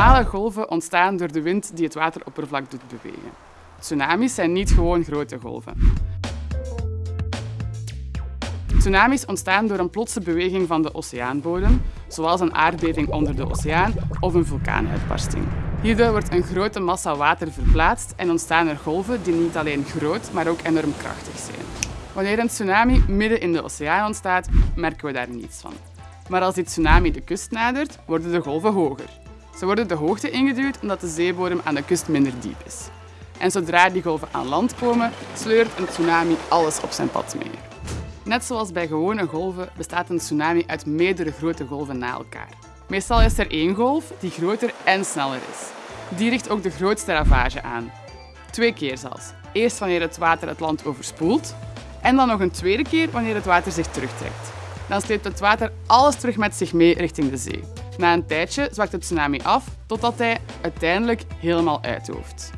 Alle golven ontstaan door de wind die het wateroppervlak doet bewegen. Tsunamis zijn niet gewoon grote golven. Tsunamis ontstaan door een plotse beweging van de oceaanbodem, zoals een aardbeving onder de oceaan of een vulkaanuitbarsting. Hierdoor wordt een grote massa water verplaatst en ontstaan er golven die niet alleen groot, maar ook enorm krachtig zijn. Wanneer een tsunami midden in de oceaan ontstaat, merken we daar niets van. Maar als die tsunami de kust nadert, worden de golven hoger. Ze worden de hoogte ingeduwd omdat de zeebodem aan de kust minder diep is. En zodra die golven aan land komen, sleurt een tsunami alles op zijn pad mee. Net zoals bij gewone golven bestaat een tsunami uit meerdere grote golven na elkaar. Meestal is er één golf die groter en sneller is. Die richt ook de grootste ravage aan. Twee keer zelfs. Eerst wanneer het water het land overspoelt en dan nog een tweede keer wanneer het water zich terugtrekt. Dan sleept het water alles terug met zich mee richting de zee. Na een tijdje zwakt de tsunami af totdat hij uiteindelijk helemaal uithoofd.